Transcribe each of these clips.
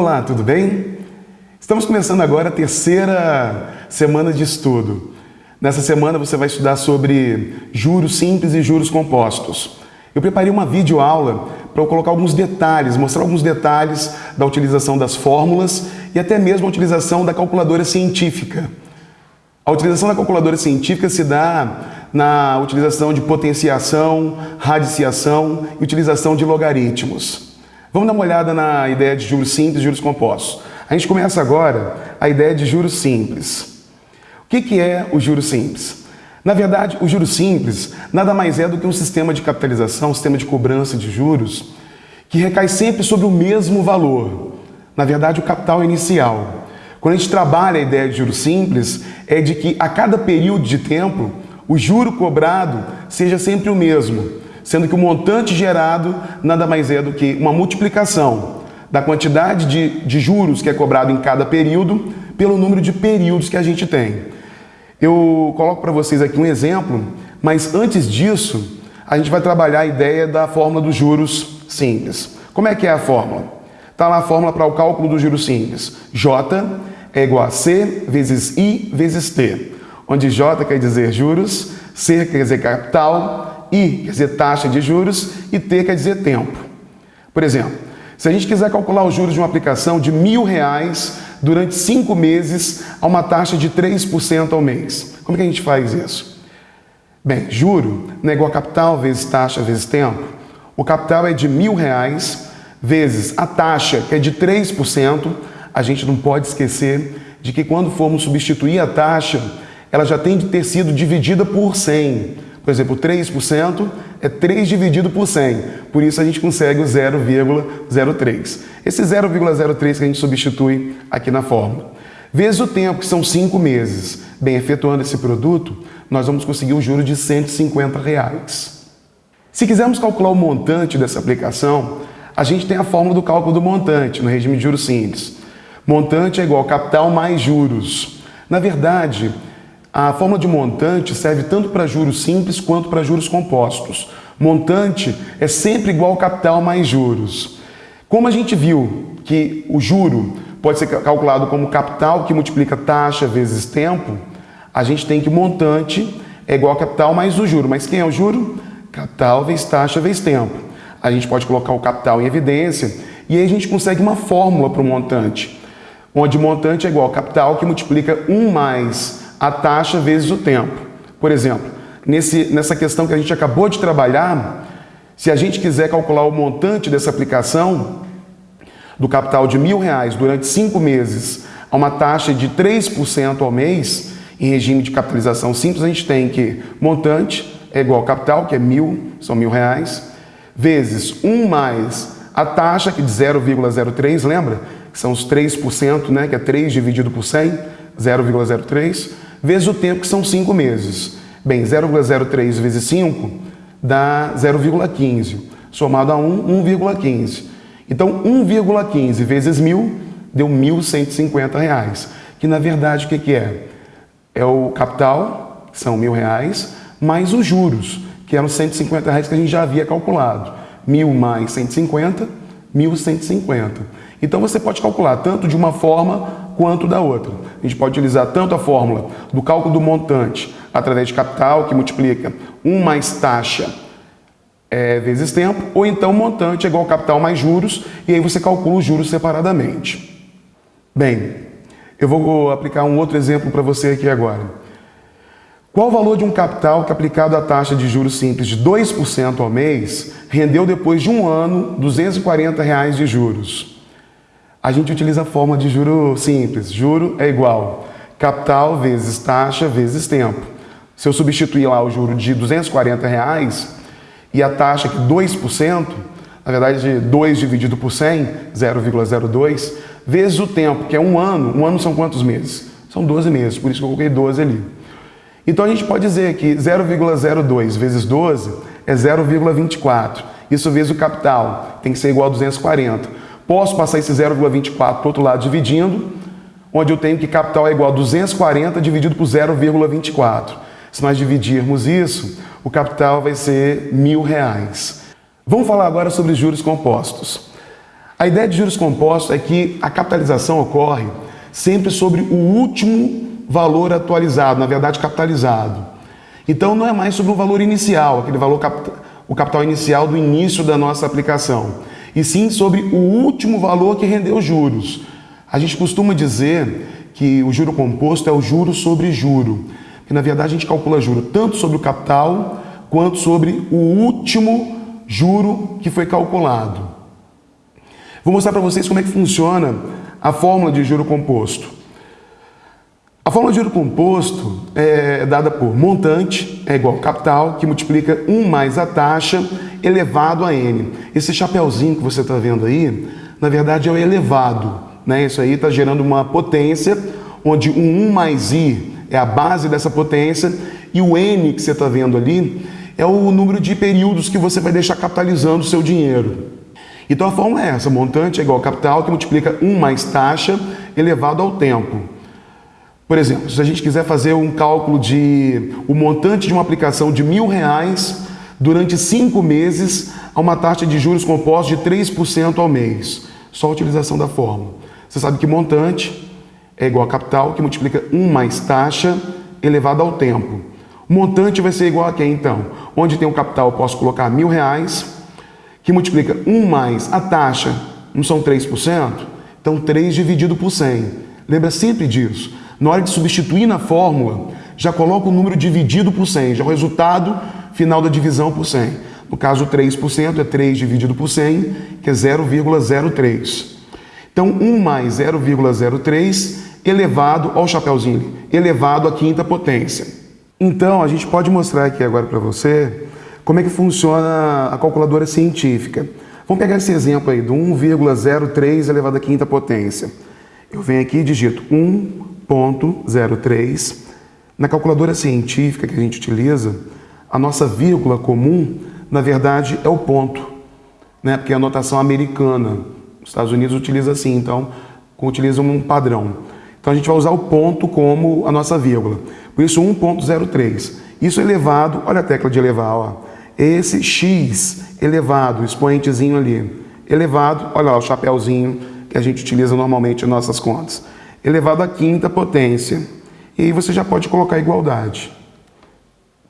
Olá, tudo bem? Estamos começando agora a terceira semana de estudo. Nessa semana você vai estudar sobre juros simples e juros compostos. Eu preparei uma videoaula para colocar alguns detalhes, mostrar alguns detalhes da utilização das fórmulas e até mesmo a utilização da calculadora científica. A utilização da calculadora científica se dá na utilização de potenciação, radiciação e utilização de logaritmos. Vamos dar uma olhada na ideia de juros simples e juros compostos. A gente começa agora a ideia de juros simples. O que é o juros simples? Na verdade, o juros simples nada mais é do que um sistema de capitalização, um sistema de cobrança de juros, que recai sempre sobre o mesmo valor. Na verdade, o capital inicial. Quando a gente trabalha a ideia de juros simples, é de que a cada período de tempo, o juro cobrado seja sempre o mesmo, sendo que o montante gerado nada mais é do que uma multiplicação da quantidade de, de juros que é cobrado em cada período pelo número de períodos que a gente tem. Eu coloco para vocês aqui um exemplo, mas antes disso, a gente vai trabalhar a ideia da fórmula dos juros simples. Como é que é a fórmula? Está lá a fórmula para o cálculo dos juros simples. J é igual a C vezes I vezes T, onde J quer dizer juros, C quer dizer capital, I quer dizer taxa de juros e T quer dizer tempo. Por exemplo, se a gente quiser calcular os juros de uma aplicação de mil reais durante cinco meses a uma taxa de 3% ao mês, como que a gente faz isso? Bem, juro não é igual a capital vezes taxa vezes tempo. O capital é de mil reais vezes a taxa, que é de 3%, a gente não pode esquecer de que quando formos substituir a taxa, ela já tem de ter sido dividida por 100. Por exemplo, 3% é 3 dividido por 100. Por isso a gente consegue o 0,03. Esse 0,03 que a gente substitui aqui na fórmula. Vezes o tempo, que são 5 meses. Bem, efetuando esse produto, nós vamos conseguir um juro de 150 reais. Se quisermos calcular o montante dessa aplicação, a gente tem a fórmula do cálculo do montante no regime de juros simples. Montante é igual capital mais juros. Na verdade, a fórmula de montante serve tanto para juros simples quanto para juros compostos. Montante é sempre igual capital mais juros. Como a gente viu que o juro pode ser calculado como capital que multiplica taxa vezes tempo, a gente tem que montante é igual a capital mais o juro. Mas quem é o juro? Capital vezes taxa vezes tempo. A gente pode colocar o capital em evidência e aí a gente consegue uma fórmula para o montante onde montante é igual ao capital que multiplica 1 mais a taxa vezes o tempo. Por exemplo, nesse, nessa questão que a gente acabou de trabalhar, se a gente quiser calcular o montante dessa aplicação do capital de mil reais durante cinco meses a uma taxa de 3% ao mês, em regime de capitalização simples, a gente tem que montante é igual ao capital, que é mil, são mil reais, vezes 1 mais a taxa, que é de 0,03, lembra? que são os 3%, né, que é 3 dividido por 100, 0,03, vezes o tempo, que são 5 meses. Bem, 0,03 vezes 5 dá 0,15. Somado a 1, 1,15. Então, 1,15 vezes 1.000 deu 1.150 reais. Que, na verdade, o que, é? É o capital, que são mil reais, mais os juros, que eram 150 reais que a gente já havia calculado. 1.000 mais 150, 1.150. Então você pode calcular tanto de uma forma quanto da outra. A gente pode utilizar tanto a fórmula do cálculo do montante através de capital, que multiplica 1 mais taxa é, vezes tempo, ou então montante é igual capital mais juros, e aí você calcula os juros separadamente. Bem, eu vou aplicar um outro exemplo para você aqui agora. Qual o valor de um capital que aplicado à taxa de juros simples de 2% ao mês rendeu depois de um ano 240 reais de juros? A gente utiliza a forma de juro simples. Juro é igual capital vezes taxa vezes tempo. Se eu substituir lá o juro de 240 reais e a taxa que 2%, na verdade 2 dividido por 100, 0,02, vezes o tempo, que é um ano. Um ano são quantos meses? São 12 meses, por isso que eu coloquei 12 ali. Então a gente pode dizer que 0,02 vezes 12 é 0,24. Isso vezes o capital, tem que ser igual a 240. Posso passar esse 0,24 para o outro lado dividindo, onde eu tenho que capital é igual a 240 dividido por 0,24. Se nós dividirmos isso, o capital vai ser mil reais. Vamos falar agora sobre juros compostos. A ideia de juros compostos é que a capitalização ocorre sempre sobre o último valor atualizado, na verdade capitalizado. Então não é mais sobre o valor inicial, aquele valor o capital inicial do início da nossa aplicação, e sim sobre o último valor que rendeu juros. A gente costuma dizer que o juro composto é o juro sobre juro, que na verdade a gente calcula juro tanto sobre o capital quanto sobre o último juro que foi calculado. Vou mostrar para vocês como é que funciona a fórmula de juro composto. A fórmula de juro composto é dada por montante é igual capital, que multiplica 1 mais a taxa elevado a n. Esse chapéuzinho que você está vendo aí, na verdade é o elevado. Né? Isso aí está gerando uma potência, onde o 1 mais i é a base dessa potência, e o n que você está vendo ali é o número de períodos que você vai deixar capitalizando o seu dinheiro. Então a fórmula é essa, montante é igual capital, que multiplica 1 mais taxa elevado ao tempo. Por exemplo, se a gente quiser fazer um cálculo de o montante de uma aplicação de mil reais durante cinco meses a uma taxa de juros compostos de 3% ao mês. Só a utilização da fórmula. Você sabe que montante é igual a capital, que multiplica 1 mais taxa elevado ao tempo. O montante vai ser igual a quem, então? Onde tem o capital, eu posso colocar mil reais, que multiplica 1 mais a taxa, não são 3%? Então, 3 dividido por 100. Lembra sempre disso. Na hora de substituir na fórmula, já coloca o número dividido por 100, já o resultado final da divisão por 100. No caso, 3% é 3 dividido por 100, que é 0,03. Então, 1 mais 0,03 elevado ao chapéuzinho, elevado à quinta potência. Então, a gente pode mostrar aqui agora para você como é que funciona a calculadora científica. Vamos pegar esse exemplo aí do 1,03 elevado à quinta potência. Eu venho aqui e digito 1 0,03. Na calculadora científica que a gente utiliza, a nossa vírgula comum, na verdade, é o ponto, né? porque é a notação americana. Os Estados Unidos utiliza assim, então utiliza um padrão. Então a gente vai usar o ponto como a nossa vírgula. Por isso 1.03. Isso elevado, olha a tecla de elevar, ó. Esse x elevado, expoentezinho ali, elevado, olha lá o chapéuzinho que a gente utiliza normalmente em nossas contas elevado à quinta potência. E aí você já pode colocar igualdade.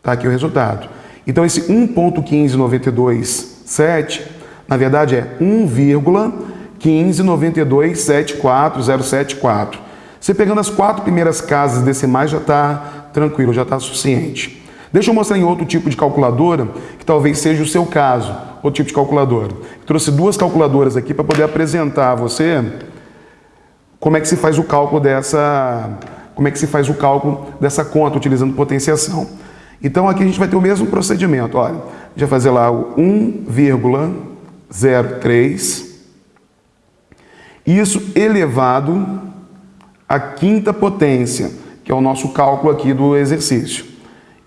Está aqui o resultado. Então esse 1.15927, na verdade é 1,159274074. Você pegando as quatro primeiras casas decimais já está tranquilo, já está suficiente. Deixa eu mostrar em outro tipo de calculadora, que talvez seja o seu caso, outro tipo de calculadora. trouxe duas calculadoras aqui para poder apresentar a você como é que se faz o cálculo dessa, como é que se faz o cálculo dessa conta utilizando potenciação. Então aqui a gente vai ter o mesmo procedimento, olha, a gente vai fazer lá o 1,03, isso elevado à quinta potência, que é o nosso cálculo aqui do exercício.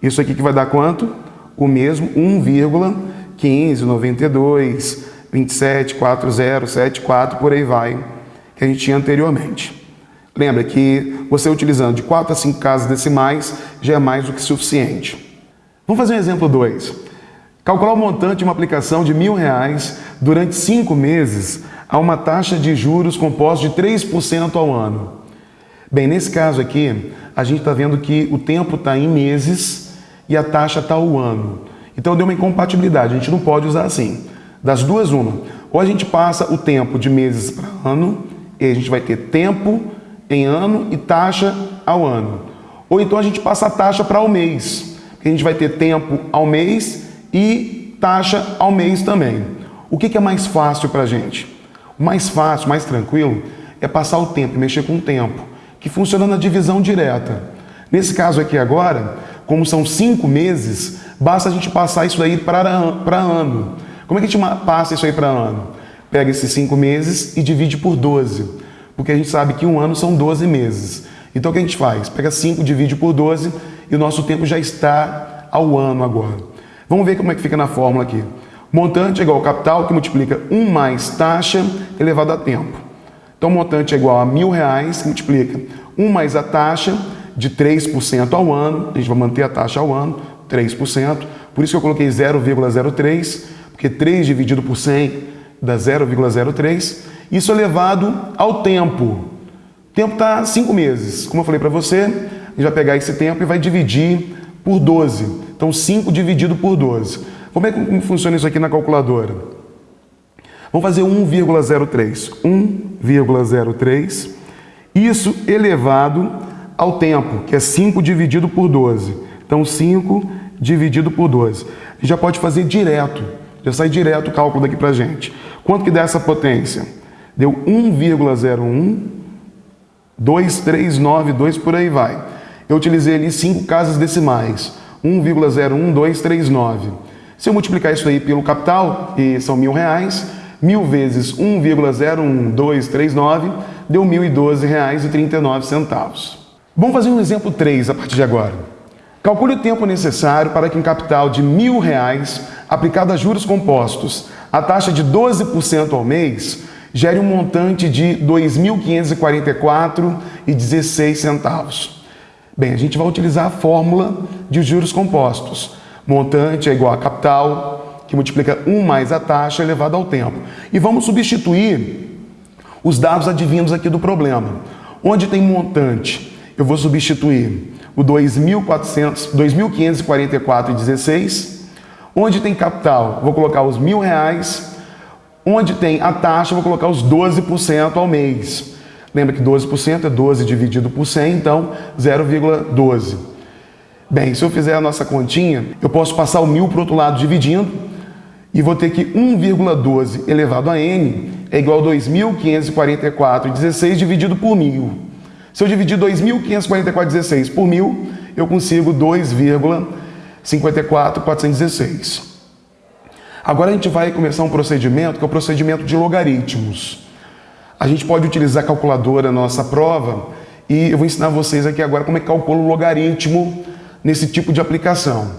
Isso aqui que vai dar quanto? O mesmo 1,1592, 27, 40, 74, por aí vai que a gente tinha anteriormente. Lembra que você utilizando de 4 a 5 casas decimais já é mais do que suficiente. Vamos fazer um exemplo 2. Calcular o montante de uma aplicação de mil reais durante 5 meses a uma taxa de juros composta de 3% ao ano. Bem, nesse caso aqui, a gente está vendo que o tempo está em meses e a taxa está ao ano. Então deu uma incompatibilidade, a gente não pode usar assim. Das duas, uma. Ou a gente passa o tempo de meses para ano, e a gente vai ter tempo em ano e taxa ao ano. Ou então a gente passa a taxa para o mês. A gente vai ter tempo ao mês e taxa ao mês também. O que, que é mais fácil para a gente? O mais fácil, mais tranquilo, é passar o tempo, mexer com o tempo, que funciona na divisão direta. Nesse caso aqui agora, como são cinco meses, basta a gente passar isso daí para ano. Como é que a gente passa isso aí para ano? pega esses cinco meses e divide por 12, porque a gente sabe que um ano são 12 meses. Então o que a gente faz? Pega 5, divide por 12 e o nosso tempo já está ao ano agora. Vamos ver como é que fica na fórmula aqui. Montante é igual ao capital, que multiplica 1 mais taxa elevado a tempo. Então, montante é igual a mil reais, que multiplica 1 mais a taxa de 3% ao ano. A gente vai manter a taxa ao ano, 3%. Por isso que eu coloquei 0,03, porque 3 dividido por 100 dá 0,03 isso elevado ao tempo. O tempo está 5 meses. Como eu falei para você, a gente vai pegar esse tempo e vai dividir por 12. Então, 5 dividido por 12. Como é que funciona isso aqui na calculadora? Vamos fazer 1,03. 1,03. Isso elevado ao tempo, que é 5 dividido por 12. Então, 5 dividido por 12. A gente já pode fazer direto. Já sai direto o cálculo daqui para a gente. Quanto que dá essa potência? Deu 1,01, 2392, por aí vai. Eu utilizei ali 5 casas decimais. 1,01239. Se eu multiplicar isso aí pelo capital, e são mil reais, mil vezes 1,01239 deu R$ 1.012,39. Vamos fazer um exemplo 3 a partir de agora. Calcule o tempo necessário para que um capital de R$ reais aplicado a juros compostos, a taxa de 12% ao mês, gere um montante de R$ 2.544,16. Bem, a gente vai utilizar a fórmula de juros compostos. Montante é igual a capital, que multiplica 1 mais a taxa elevado ao tempo. E vamos substituir os dados advindos aqui do problema. Onde tem montante, eu vou substituir o 2.544,16. Onde tem capital, vou colocar os mil reais. Onde tem a taxa, vou colocar os 12% ao mês. Lembra que 12% é 12 dividido por 100, então 0,12. Bem, se eu fizer a nossa continha, eu posso passar o mil para o outro lado dividindo e vou ter que 1,12 elevado a n é igual a 2.544,16 dividido por mil. Se eu dividir 2.544,16 por mil, eu consigo 2,54416. Agora a gente vai começar um procedimento que é o procedimento de logaritmos. A gente pode utilizar a calculadora na nossa prova e eu vou ensinar vocês aqui agora como é que calcula o logaritmo nesse tipo de aplicação.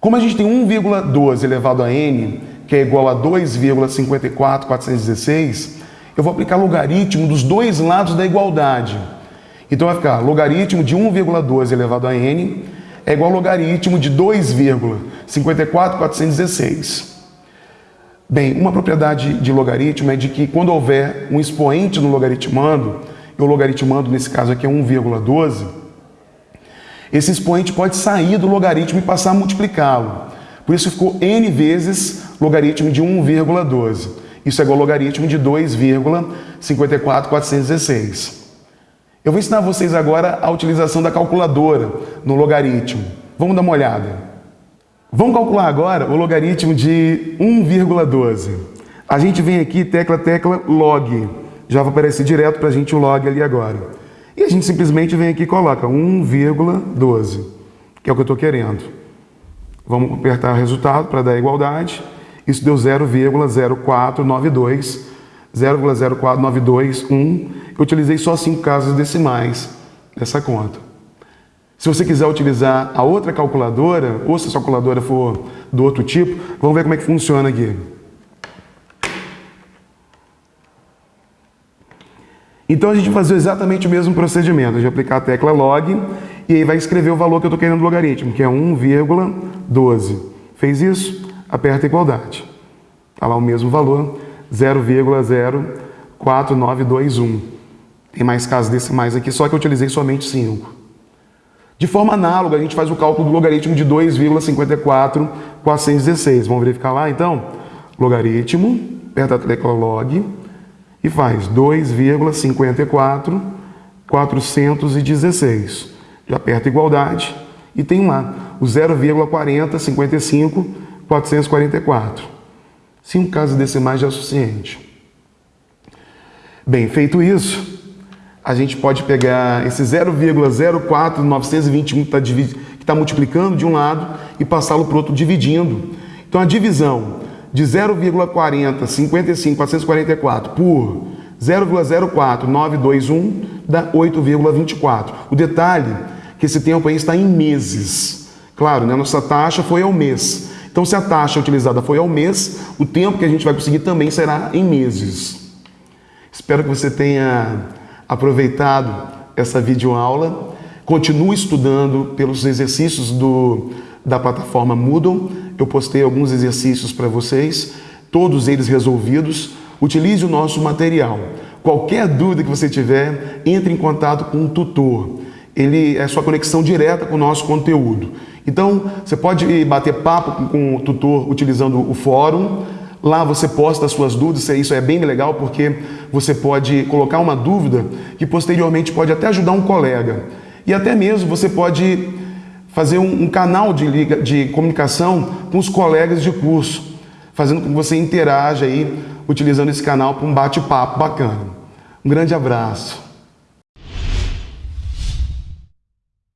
Como a gente tem 1,12 elevado a n, que é igual a 2,54416, eu vou aplicar logaritmo dos dois lados da igualdade. Então vai ficar logaritmo de 1,12 elevado a n é igual a logaritmo de 2,54416. Bem, uma propriedade de logaritmo é de que quando houver um expoente no logaritmando, e o logaritmando nesse caso aqui é 1,12, esse expoente pode sair do logaritmo e passar a multiplicá-lo. Por isso ficou n vezes logaritmo de 1,12. Isso é igual ao logaritmo de 2,54416. Eu vou ensinar vocês agora a utilização da calculadora no logaritmo. Vamos dar uma olhada. Vamos calcular agora o logaritmo de 1,12. A gente vem aqui, tecla, tecla, log. Já vai aparecer direto para a gente o log ali agora. E a gente simplesmente vem aqui e coloca 1,12, que é o que eu estou querendo. Vamos apertar o resultado para dar igualdade. Isso deu 0,0492, 0,04921. Eu utilizei só cinco casas decimais nessa conta. Se você quiser utilizar a outra calculadora, ou se a calculadora for do outro tipo, vamos ver como é que funciona aqui. Então a gente vai fazer exatamente o mesmo procedimento. A gente vai aplicar a tecla log e aí vai escrever o valor que eu estou querendo do logaritmo, que é 1,12. Fez isso? Aperta igualdade. Está lá o mesmo valor, 0,04921. Tem mais casos decimais aqui, só que eu utilizei somente 5. De forma análoga, a gente faz o cálculo do logaritmo de 2,54416. Vamos verificar lá, então? Logaritmo, aperta a tecla log, e faz 2,54 416. Já aperta igualdade e tem lá o 0,40 55 444. Cinco casas decimais já é suficiente. Bem, feito isso, a gente pode pegar esse 0,04921 que está tá multiplicando de um lado e passá-lo para o outro dividindo. Então a divisão de 0,40 55,444 por 0,04921 dá 8,24. O detalhe é que esse tempo aí está em meses. Claro, né? nossa taxa foi ao mês. Então, se a taxa utilizada foi ao mês, o tempo que a gente vai conseguir também será em meses. Espero que você tenha aproveitado essa videoaula. Continue estudando pelos exercícios do, da plataforma Moodle. Eu postei alguns exercícios para vocês, todos eles resolvidos. utilize o nosso material. Qualquer dúvida que você tiver, entre em contato com o tutor. Ele é sua conexão direta com o nosso conteúdo. Então, você pode bater papo com o tutor utilizando o fórum. Lá você posta as suas dúvidas, isso é bem legal porque você pode colocar uma dúvida que posteriormente pode até ajudar um colega. E até mesmo você pode fazer um, um canal de, de comunicação com os colegas de curso, fazendo com que você interaja aí, utilizando esse canal para um bate-papo bacana. Um grande abraço.